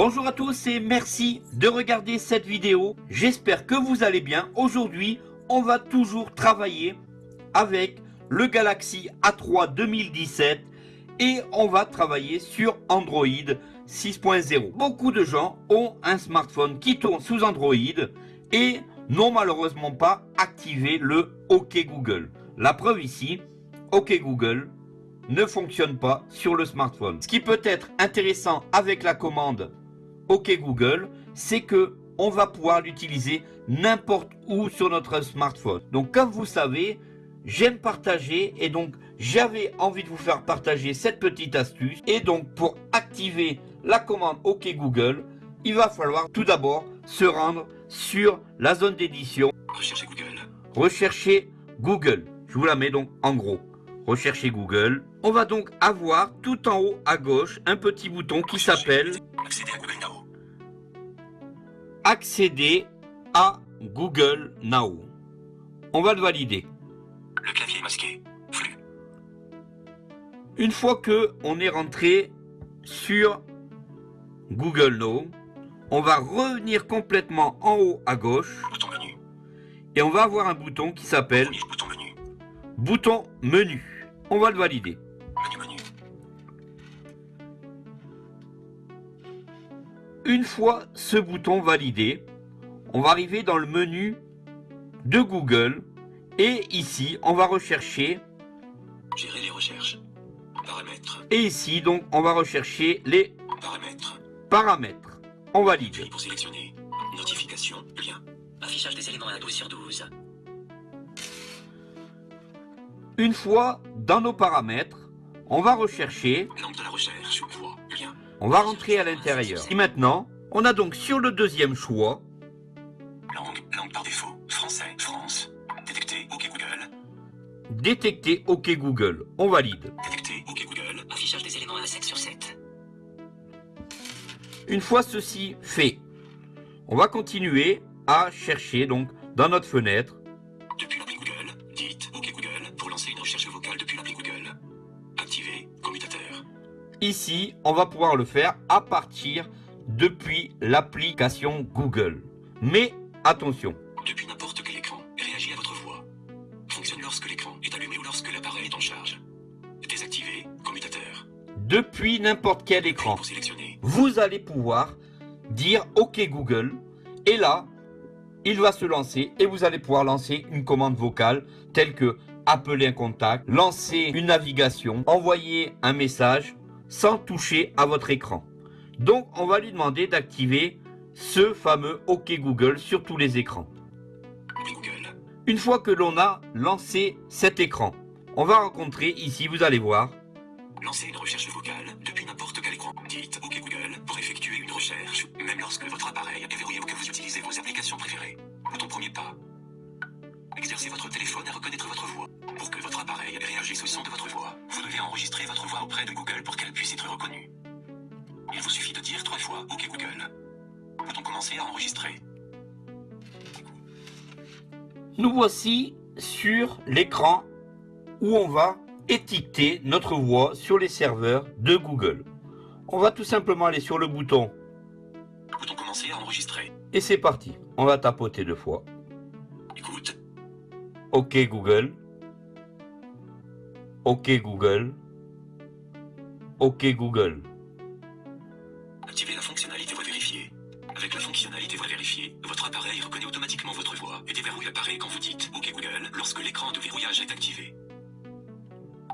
Bonjour à tous et merci de regarder cette vidéo. J'espère que vous allez bien. Aujourd'hui, on va toujours travailler avec le Galaxy A3 2017 et on va travailler sur Android 6.0. Beaucoup de gens ont un smartphone qui tourne sous Android et n'ont malheureusement pas activé le OK Google. La preuve ici, OK Google ne fonctionne pas sur le smartphone. Ce qui peut être intéressant avec la commande OK Google, c'est que on va pouvoir l'utiliser n'importe où sur notre smartphone. Donc comme vous savez, j'aime partager et donc j'avais envie de vous faire partager cette petite astuce. Et donc pour activer la commande OK Google, il va falloir tout d'abord se rendre sur la zone d'édition. Recherchez Google. Rechercher Google. Je vous la mets donc en gros. Rechercher Google. On va donc avoir tout en haut à gauche un petit bouton qui s'appelle Accédez à Google Now. Accéder à Google Now. On va le valider. Le clavier est masqué. Flux. Une fois que on est rentré sur Google Now, on va revenir complètement en haut à gauche Bouton menu. et on va avoir un bouton qui s'appelle bouton menu. bouton menu. On va le valider. Une fois ce bouton validé, on va arriver dans le menu de Google et ici on va rechercher Gérer les recherches. Paramètres. et ici donc on va rechercher les Paramètres. paramètres. On valide. Pour sélectionner. Notification. Lien. Affichage des éléments à 12 sur 12. Une fois dans nos paramètres, on va rechercher, de la recherche. On va rentrer à l'intérieur. Et maintenant, on a donc sur le deuxième choix, Langue. Langue par défaut. Français. France. Détecter. OK Google. détecter OK Google. On valide. Détecter. OK Google. Affichage des éléments à 7 sur 7. Une fois ceci fait, on va continuer à chercher donc dans notre fenêtre Ici, on va pouvoir le faire à partir depuis l'application Google. Mais attention, Depuis n'importe quel écran, réagit à votre voix. Fonctionne lorsque l'écran est allumé ou lorsque l'appareil est en charge. Désactiver. Commutateur. depuis n'importe quel écran, vous allez pouvoir dire OK Google et là, il va se lancer et vous allez pouvoir lancer une commande vocale telle que appeler un contact, lancer une navigation, envoyer un message sans toucher à votre écran. Donc, on va lui demander d'activer ce fameux OK Google sur tous les écrans. Une fois que l'on a lancé cet écran, on va rencontrer ici, vous allez voir, Lancez une recherche vocale depuis n'importe quel écran. Dites OK Google pour effectuer une recherche, même lorsque votre appareil est verrouillé ou que vous utilisez vos applications préférées. Bouton premier pas. Exercez votre téléphone à reconnaître votre voix. Pour que votre appareil réagisse au son de votre voix, vous devez enregistrer votre auprès de Google pour qu'elle puisse être reconnue. Il vous suffit de dire trois fois OK Google. Bouton commencer à enregistrer? nous voici sur l'écran où on va étiqueter notre voix sur les serveurs de Google. On va tout simplement aller sur le bouton Bouton commencer à enregistrer? et c'est parti. On va tapoter deux fois. Écoute. OK Google. OK Google. OK Google. Activez la fonctionnalité voix vérifiée. Avec la fonctionnalité voix vérifiée, votre appareil reconnaît automatiquement votre voix et déverrouille l'appareil quand vous dites OK Google lorsque l'écran de verrouillage est activé.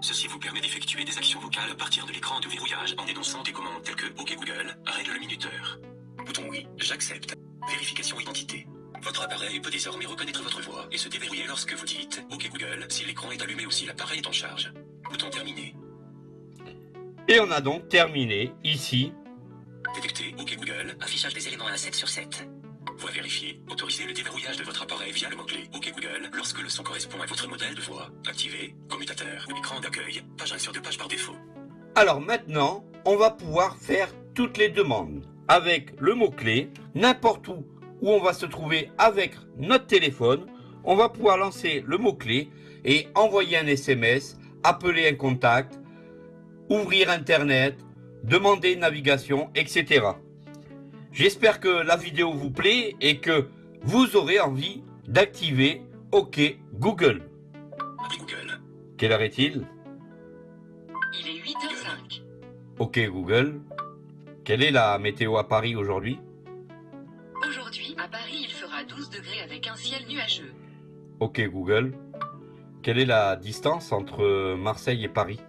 Ceci vous permet d'effectuer des actions vocales à partir de l'écran de verrouillage en énonçant des commandes telles que OK Google, règle le minuteur. Bouton oui, j'accepte. Vérification identité. Votre appareil peut désormais reconnaître votre voix et se déverrouiller lorsque vous dites OK Google si l'écran est allumé ou si l'appareil est en charge. Bouton terminé. Et on a donc terminé ici. Détecter OK Google, affichage des éléments à 7 sur 7. Voix vérifiée. Autorisez le déverrouillage de votre appareil via le mot-clé OK Google lorsque le son correspond à votre modèle de voix. Activé. Commutateur. Écran d'accueil. Page 1 sur 2 pages par défaut. Alors maintenant, on va pouvoir faire toutes les demandes avec le mot-clé, n'importe où où on va se trouver avec notre téléphone. On va pouvoir lancer le mot-clé et envoyer un SMS, appeler un contact, ouvrir Internet, demander une navigation, etc. J'espère que la vidéo vous plaît et que vous aurez envie d'activer OK Google. Google. Quelle heure est-il? Il est 8h05. OK Google. Quelle est la météo à Paris aujourd'hui? Aujourd'hui, à Paris, il fera 12 degrés avec un ciel nuageux. OK Google. Quelle est la distance entre Marseille et Paris?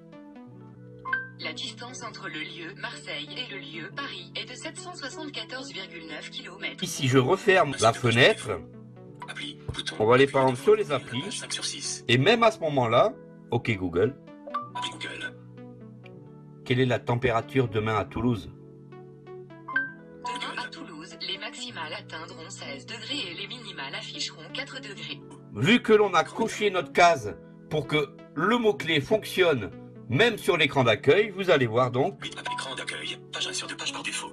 La distance entre le lieu Marseille et le lieu Paris est de 774,9 km. Ici, je referme la fenêtre Appli. Bouton. On va aller par exemple sur les applis. page 5 sur 6. et même à ce moment-là, OK Google. Appli Google. Quelle est la température demain à Toulouse? Demain à Toulouse, les maximales atteindront 16 degrés et les minimales afficheront 4 degrés. Vu que l'on a coché notre case pour que le mot-clé fonctionne même sur l'écran d'accueil, vous allez voir donc, 8 appli écran d'accueil. Page 1 sur 2 pages par défaut.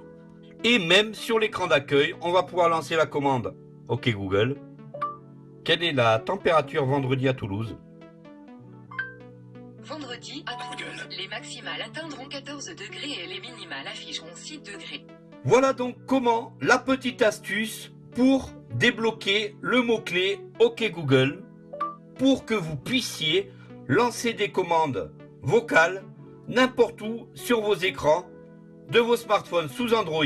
et même sur l'écran d'accueil, on va pouvoir lancer la commande OK Google. Quelle est la température vendredi à Toulouse? Vendredi, à Toulouse, les maximales atteindront 14 degrés et les minimales afficheront 6 degrés. Voilà donc comment la petite astuce pour débloquer le mot-clé OK Google pour que vous puissiez lancer des commandes vocales n'importe où sur vos écrans de vos smartphones sous Android.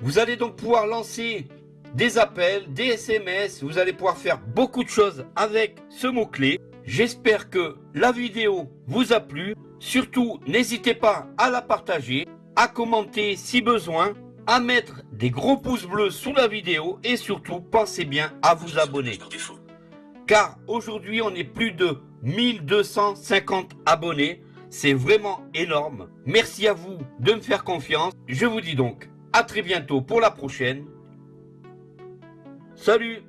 Vous allez donc pouvoir lancer des appels, des SMS, vous allez pouvoir faire beaucoup de choses avec ce mot-clé. J'espère que la vidéo vous a plu. Surtout, n'hésitez pas à la partager, à commenter si besoin, à mettre des gros pouces bleus sous la vidéo et surtout, pensez bien à vous abonner. Car aujourd'hui, on est plus de 1250 abonnés. C'est vraiment énorme. Merci à vous de me faire confiance. Je vous dis donc à très bientôt pour la prochaine. Salut